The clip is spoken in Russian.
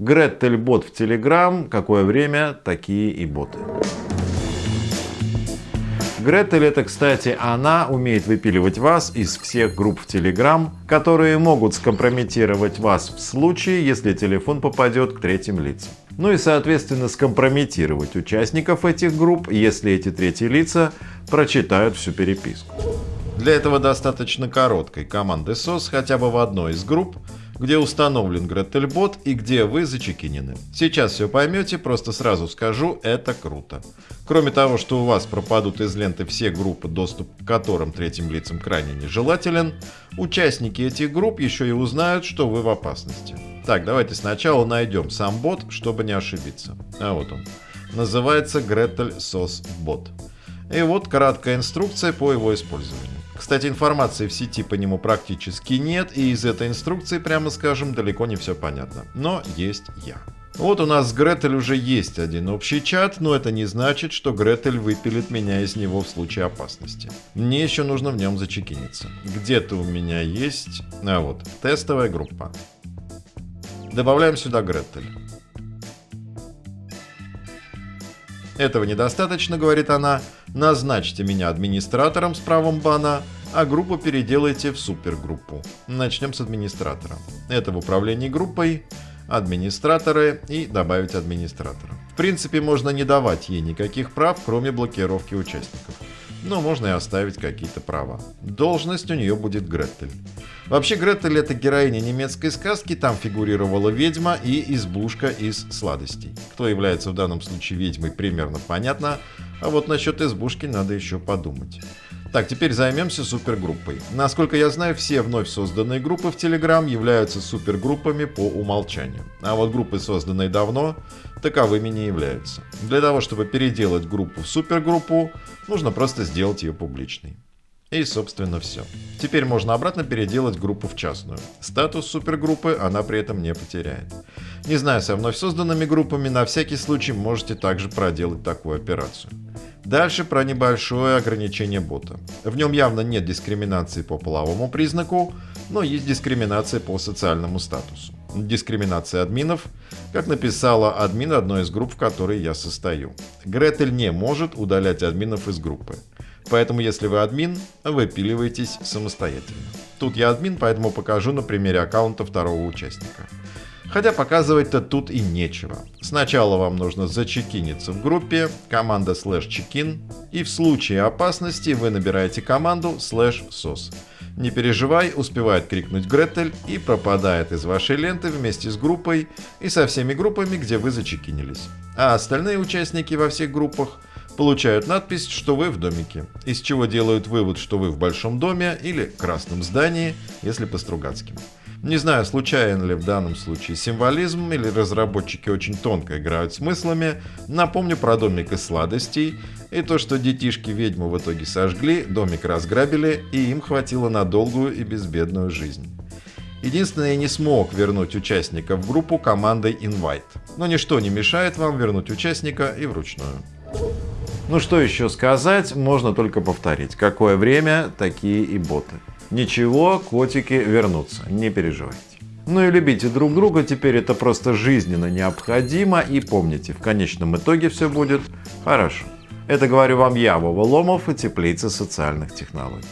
Гретель бот в Telegram, какое время, такие и боты. Гретель это, кстати, она умеет выпиливать вас из всех групп в Telegram, которые могут скомпрометировать вас в случае, если телефон попадет к третьим лицам. Ну и соответственно скомпрометировать участников этих групп, если эти третьи лица прочитают всю переписку. Для этого достаточно короткой команды SOS хотя бы в одной из групп, где установлен Гретельбот и где вы зачекинены. Сейчас все поймете, просто сразу скажу, это круто. Кроме того, что у вас пропадут из ленты все группы, доступ к которым третьим лицам крайне нежелателен, участники этих групп еще и узнают, что вы в опасности. Так, давайте сначала найдем сам бот, чтобы не ошибиться. А вот он. Называется Gretel SOS Bot. И вот краткая инструкция по его использованию. Кстати, информации в сети по нему практически нет, и из этой инструкции, прямо скажем, далеко не все понятно. Но есть я. Вот у нас с Гретель уже есть один общий чат, но это не значит, что Гретель выпилит меня из него в случае опасности. Мне еще нужно в нем зачекиниться. Где-то у меня есть... А вот, тестовая группа. Добавляем сюда Гретель. Этого недостаточно, говорит она. Назначьте меня администратором с правом бана, а группу переделайте в супергруппу. Начнем с администратора. Это в управлении группой, администраторы и добавить администратора. В принципе, можно не давать ей никаких прав, кроме блокировки участников но можно и оставить какие-то права. Должность у нее будет Гретель. Вообще Гретель это героиня немецкой сказки, там фигурировала ведьма и избушка из сладостей. Кто является в данном случае ведьмой примерно понятно, а вот насчет избушки надо еще подумать. Так, теперь займемся супергруппой. Насколько я знаю, все вновь созданные группы в Telegram являются супергруппами по умолчанию. А вот группы, созданные давно, таковыми не являются. Для того, чтобы переделать группу в супергруппу, нужно просто сделать ее публичной. И, собственно, все. Теперь можно обратно переделать группу в частную. Статус супергруппы она при этом не потеряет. Не знаю, со вновь созданными группами, на всякий случай можете также проделать такую операцию. Дальше про небольшое ограничение бота. В нем явно нет дискриминации по половому признаку, но есть дискриминация по социальному статусу. Дискриминация админов, как написала админ одной из групп, в которой я состою. Гретель не может удалять админов из группы. Поэтому если вы админ, выпиливаетесь самостоятельно. Тут я админ, поэтому покажу на примере аккаунта второго участника. Хотя показывать-то тут и нечего. Сначала вам нужно зачекиниться в группе, команда slash чекин, и в случае опасности вы набираете команду slash sos. Не переживай, успевает крикнуть Гретель и пропадает из вашей ленты вместе с группой и со всеми группами, где вы зачекинились. А остальные участники во всех группах получают надпись, что вы в домике, из чего делают вывод, что вы в большом доме или красном здании, если по-стругацки. Не знаю, случайен ли в данном случае символизм или разработчики очень тонко играют смыслами. Напомню про домик из сладостей и то, что детишки ведьму в итоге сожгли, домик разграбили и им хватило на долгую и безбедную жизнь. Единственное, я не смог вернуть участника в группу командой Invite. Но ничто не мешает вам вернуть участника и вручную. Ну что еще сказать, можно только повторить. Какое время, такие и боты. Ничего, котики вернутся, не переживайте. Ну и любите друг друга, теперь это просто жизненно необходимо. И помните, в конечном итоге все будет хорошо. Это говорю вам я, Вова Ломов и Теплица социальных технологий.